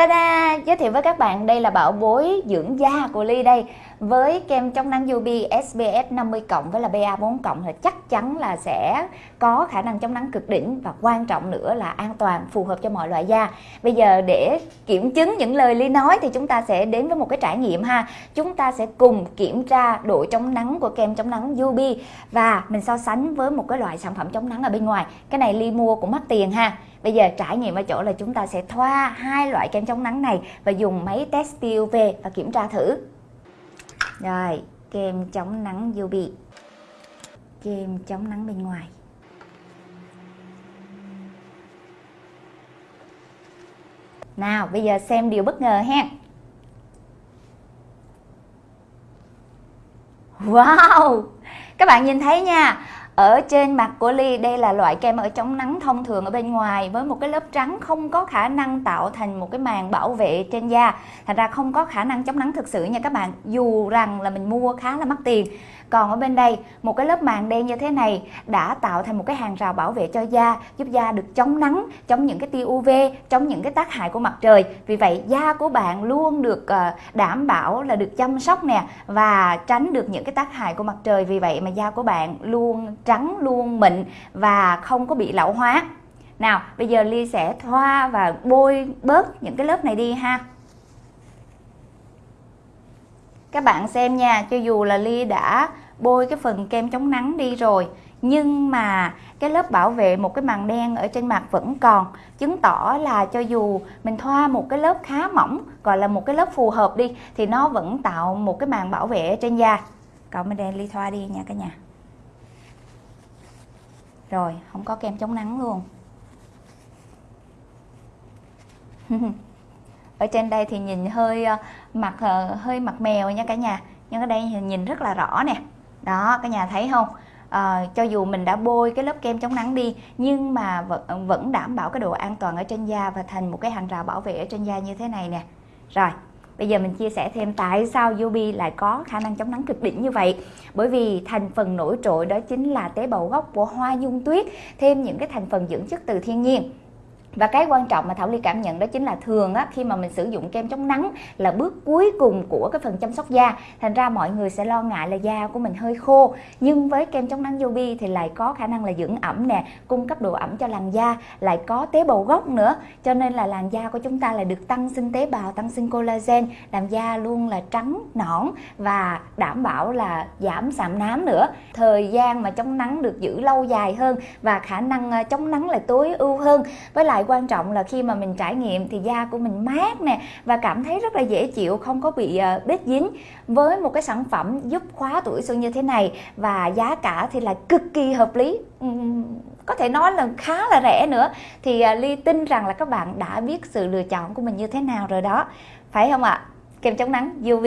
Ta-da! Giới thiệu với các bạn, đây là bảo bối dưỡng da của Ly đây với kem chống nắng UV SPF 50 cộng với là BA4 cộng thì chắc chắn là sẽ có khả năng chống nắng cực đỉnh và quan trọng nữa là an toàn, phù hợp cho mọi loại da. Bây giờ để kiểm chứng những lời Ly nói thì chúng ta sẽ đến với một cái trải nghiệm ha. Chúng ta sẽ cùng kiểm tra độ chống nắng của kem chống nắng UV và mình so sánh với một cái loại sản phẩm chống nắng ở bên ngoài. Cái này Ly mua cũng mắc tiền ha. Bây giờ trải nghiệm ở chỗ là chúng ta sẽ thoa hai loại kem chống nắng này và dùng máy test UV và kiểm tra thử. Rồi, kem chống nắng UV. Kem chống nắng bên ngoài. Nào, bây giờ xem điều bất ngờ ha. Wow! Các bạn nhìn thấy nha, ở trên mặt của Ly, đây là loại kem ở chống nắng thông thường ở bên ngoài với một cái lớp trắng không có khả năng tạo thành một cái màng bảo vệ trên da. Thành ra không có khả năng chống nắng thực sự nha các bạn, dù rằng là mình mua khá là mắc tiền. Còn ở bên đây, một cái lớp màng đen như thế này đã tạo thành một cái hàng rào bảo vệ cho da, giúp da được chống nắng, chống những cái tia UV chống những cái tác hại của mặt trời. Vì vậy, da của bạn luôn được ờ, đảm bảo là được chăm sóc nè và tránh được những cái tác hại của mặt trời. Vì vậy mà da của bạn luôn trắng luôn, mịn và không có bị lão hóa. Nào, bây giờ Ly sẽ thoa và bôi bớt những cái lớp này đi ha. Các bạn xem nha, cho dù là Ly đã bôi cái phần kem chống nắng đi rồi, nhưng mà cái lớp bảo vệ một cái màng đen ở trên mặt vẫn còn, chứng tỏ là cho dù mình thoa một cái lớp khá mỏng, gọi là một cái lớp phù hợp đi, thì nó vẫn tạo một cái màng bảo vệ trên da. Còn bên đây ly thoa đi nha cả nhà rồi không có kem chống nắng luôn. Ở trên đây thì nhìn hơi ờ, mặt ờ, hơi mặt mèo nha cả nhà. Nhưng ở đây thì nhìn rất là rõ nè. Đó cả nhà thấy không? À, cho dù mình đã bôi cái lớp kem chống nắng đi nhưng mà vẫn, vẫn đảm bảo cái độ an toàn ở trên da và thành một cái hàng rào bảo vệ ở trên da như thế này nè. Rồi Bây giờ mình chia sẻ thêm tại sao Yubi lại có khả năng chống nắng cực đỉnh như vậy. Bởi vì thành phần nổi trội đó chính là tế bào gốc của hoa dung tuyết, thêm những cái thành phần dưỡng chất từ thiên nhiên và cái quan trọng mà Thảo Ly cảm nhận đó chính là thường á, khi mà mình sử dụng kem chống nắng là bước cuối cùng của cái phần chăm sóc da. Thành ra mọi người sẽ lo ngại là da của mình hơi khô. Nhưng với kem chống nắng Yobi thì lại có khả năng là dưỡng ẩm nè cung cấp độ ẩm cho làn da lại có tế bào gốc nữa. Cho nên là làn da của chúng ta là được tăng sinh tế bào tăng sinh collagen làm da luôn là trắng nõn và đảm bảo là giảm sạm nám nữa. Thời gian mà chống nắng được giữ lâu dài hơn và khả năng ờ, chống nắng là tối ưu hơn. Với lại quan trọng là khi mà mình trải nghiệm thì da của mình mát nè và cảm thấy rất là dễ chịu, không có bị ờ, bết dính. Với một cái sản phẩm giúp khóa tuổi xuân như thế này và giá cả thì là cực kỳ hợp lý. Có thể nói là khá là rẻ nữa. Thì ờ, ly tin rằng là các bạn đã biết sự lựa chọn của mình như thế nào rồi đó. Phải không ạ? Kem chống nắng UV